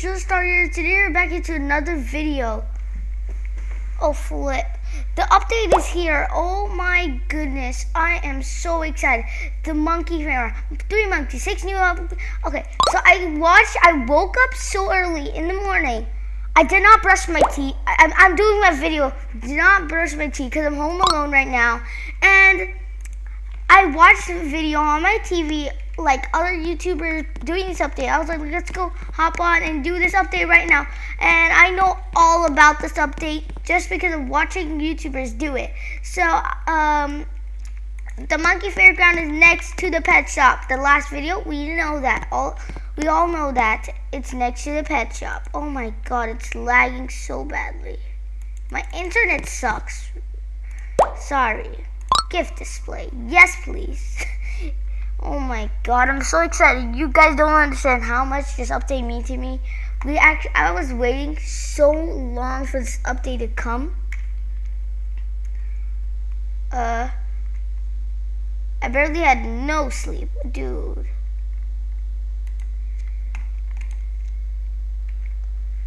just started. Today we're back into another video. Oh flip. The update is here. Oh my goodness. I am so excited. The monkey fair. Three monkeys, six new up. Okay, so I watched, I woke up so early in the morning. I did not brush my teeth. I, I'm doing my video. Did not brush my teeth because I'm home alone right now. And I watched the video on my TV like other YouTubers doing this update. I was like, let's go hop on and do this update right now. And I know all about this update just because of watching YouTubers do it. So, um, the monkey fairground is next to the pet shop. The last video, we know that. All we all know that it's next to the pet shop. Oh my god, it's lagging so badly. My internet sucks. Sorry. Gift display. Yes, please. Oh my god, I'm so excited. You guys don't understand how much this update means to me. We actually I was waiting so long for this update to come. Uh I barely had no sleep, dude.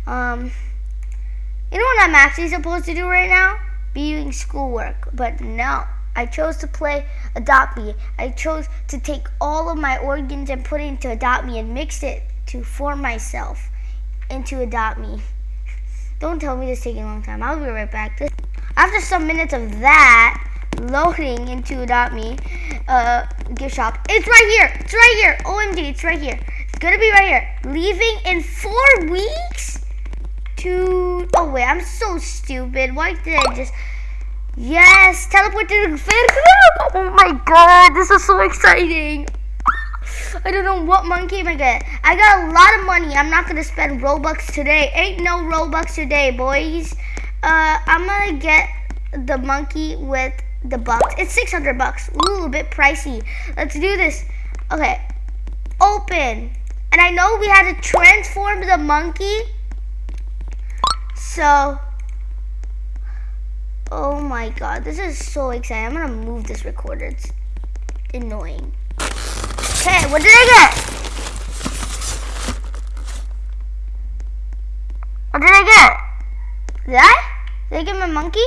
Um you know what I'm actually supposed to do right now? Be doing schoolwork, but no. I chose to play Adopt Me. I chose to take all of my organs and put it into Adopt Me and mix it to form myself into Adopt Me. Don't tell me this is taking a long time. I'll be right back. After some minutes of that, loading into Adopt Me uh, gift shop. It's right here. It's right here. OMG, it's right here. It's gonna be right here. Leaving in four weeks to... Oh, wait, I'm so stupid. Why did I just... Yes, teleport to the. Oh my god, this is so exciting. I don't know what monkey I get. I got a lot of money. I'm not gonna spend Robux today. Ain't no Robux today, boys. Uh, I'm gonna get the monkey with the bucks. It's 600 bucks. A little bit pricey. Let's do this. Okay, open. And I know we had to transform the monkey. So Oh my god, this is so exciting. I'm gonna move this recorder. It's annoying. Okay, what did I get? What did I get? Did I? Did I get my monkey?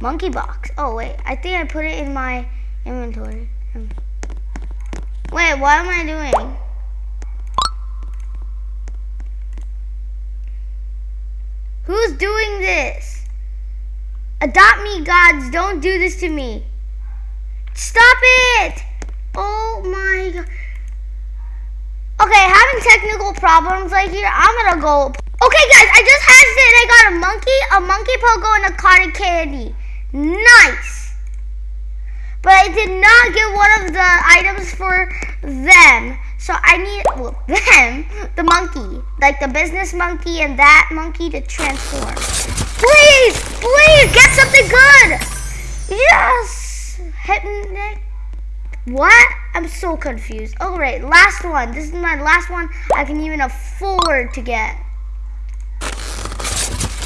Monkey box. Oh wait, I think I put it in my inventory. Hmm. Wait, what am I doing? Who's doing this? Adopt me, gods. Don't do this to me. Stop it! Oh my god. Okay, having technical problems right here. I'm gonna go. Okay, guys, I just hatched it I got a monkey, a monkey pogo, and a cotton candy. Nice. But I did not get one of the items for them. So I need well, them, the monkey, like the business monkey and that monkey to transform. Please, please get something good. Yes, hypnic. What? I'm so confused. All right, last one. This is my last one I can even afford to get.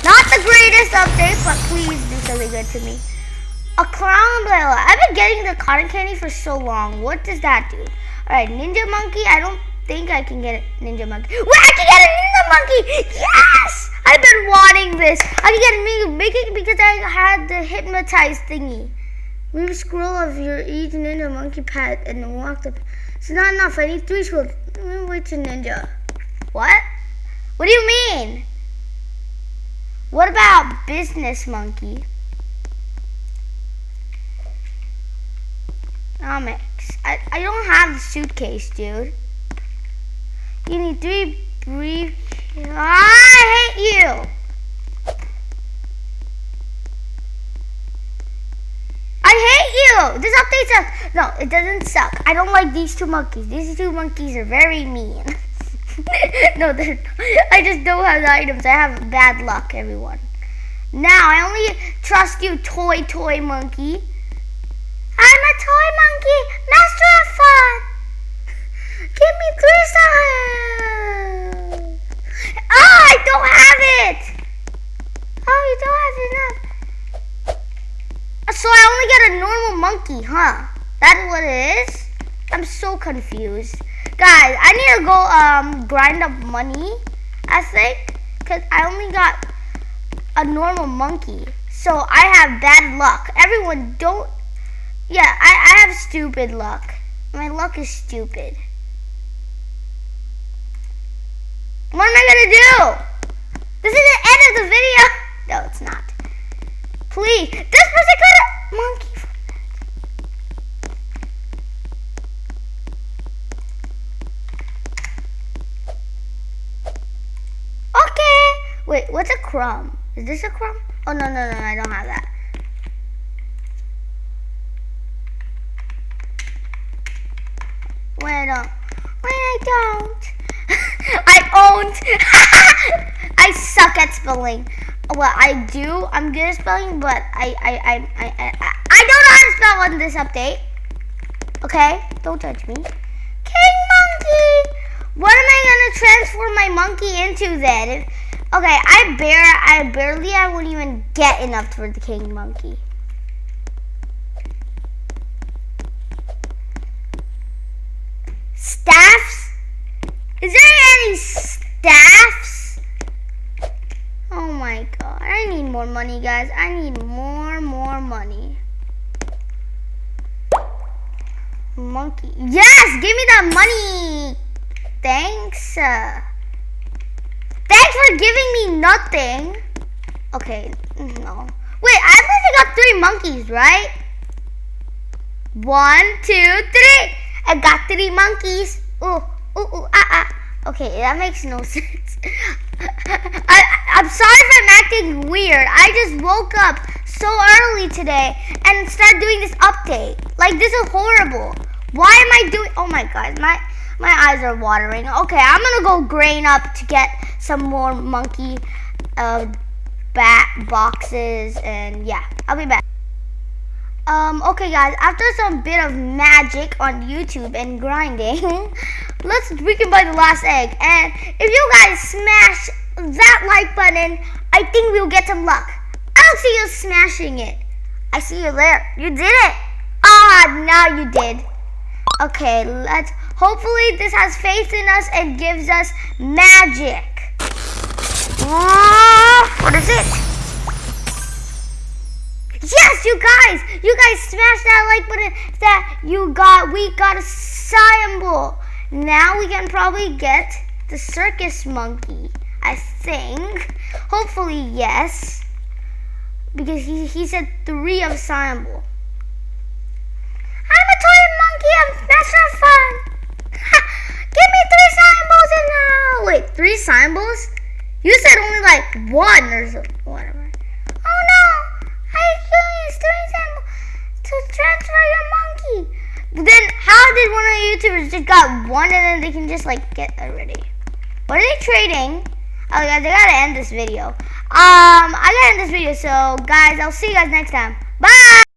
Not the greatest update, but please do something good to me. A clown umbrella. I've been getting the cotton candy for so long. What does that do? Alright, Ninja Monkey. I don't think I can get a Ninja Monkey. Wait, I can get a Ninja Monkey! Yes! I've been wanting this. I can get a Ninja because I had the hypnotized thingy. Move scroll of your each Ninja Monkey pet and walk up. It's not enough. I need three scrolls. To Ninja. What? What do you mean? What about Business Monkey? Comics. I, I don't have the suitcase, dude. You need three brief. I hate you. I hate you. This update sucks. No, it doesn't suck. I don't like these two monkeys. These two monkeys are very mean. no, I just don't have the items. I have bad luck, everyone. Now, I only trust you, toy, toy monkey. A toy monkey, master of fun. Give me three stars. Oh, I don't have it. Oh, you don't have enough. So I only get a normal monkey, huh? That's what it is? I'm so confused. Guys, I need to go um grind up money, I think. Because I only got a normal monkey. So I have bad luck. Everyone don't... Yeah, I, I have stupid luck. My luck is stupid. What am I to do? This is the end of the video. No, it's not. Please. This person got a monkey. Okay. Wait, what's a crumb? Is this a crumb? Oh, no, no, no, I don't have that. Wait, I don't. Wait, I don't. I owned. I suck at spelling. Well, I do. I'm good at spelling, but I, I, I, I, I, I don't know how to spell on this update. Okay? Don't judge me. King Monkey! What am I gonna transform my monkey into then? Okay, I bare I barely I wouldn't even get enough for the king monkey. Staffs? Is there any staffs? Oh my god. I need more money, guys. I need more, more money. Monkey. Yes! Give me that money! Thanks. Uh, Thanks for giving me nothing. Okay, no. Wait, I only got three monkeys, right? One, two, three. I got three monkeys. Ooh, ooh, ooh, ah, ah. Okay, that makes no sense. I, I'm sorry if I'm acting weird. I just woke up so early today and started doing this update. Like, this is horrible. Why am I doing... Oh, my God. My, my eyes are watering. Okay, I'm going to go grain up to get some more monkey uh, bat boxes and yeah, I'll be back. Um, okay guys, after some bit of magic on YouTube and grinding, let's we can buy the last egg. And if you guys smash that like button, I think we'll get some luck. I don't see you smashing it. I see you there. You did it. Ah, now you did. Okay, let's, hopefully this has faith in us and gives us magic. Oh, what is it? Yes, you guys! You guys smashed that like button that you got. We got a cymbal. Now we can probably get the circus monkey. I think. Hopefully, yes. Because he, he said three of cymbal. I'm a toy monkey. I'm, not fun. Give me three cymbals and now. Wait, three cymbals? You said only like one or so, whatever. Oh no! I used three cymbals to transfer your monkey. Then did one of the YouTubers just got one and then they can just like get that ready? What are they trading? Oh guys, I gotta end this video. Um, I gotta end this video. So guys, I'll see you guys next time. Bye!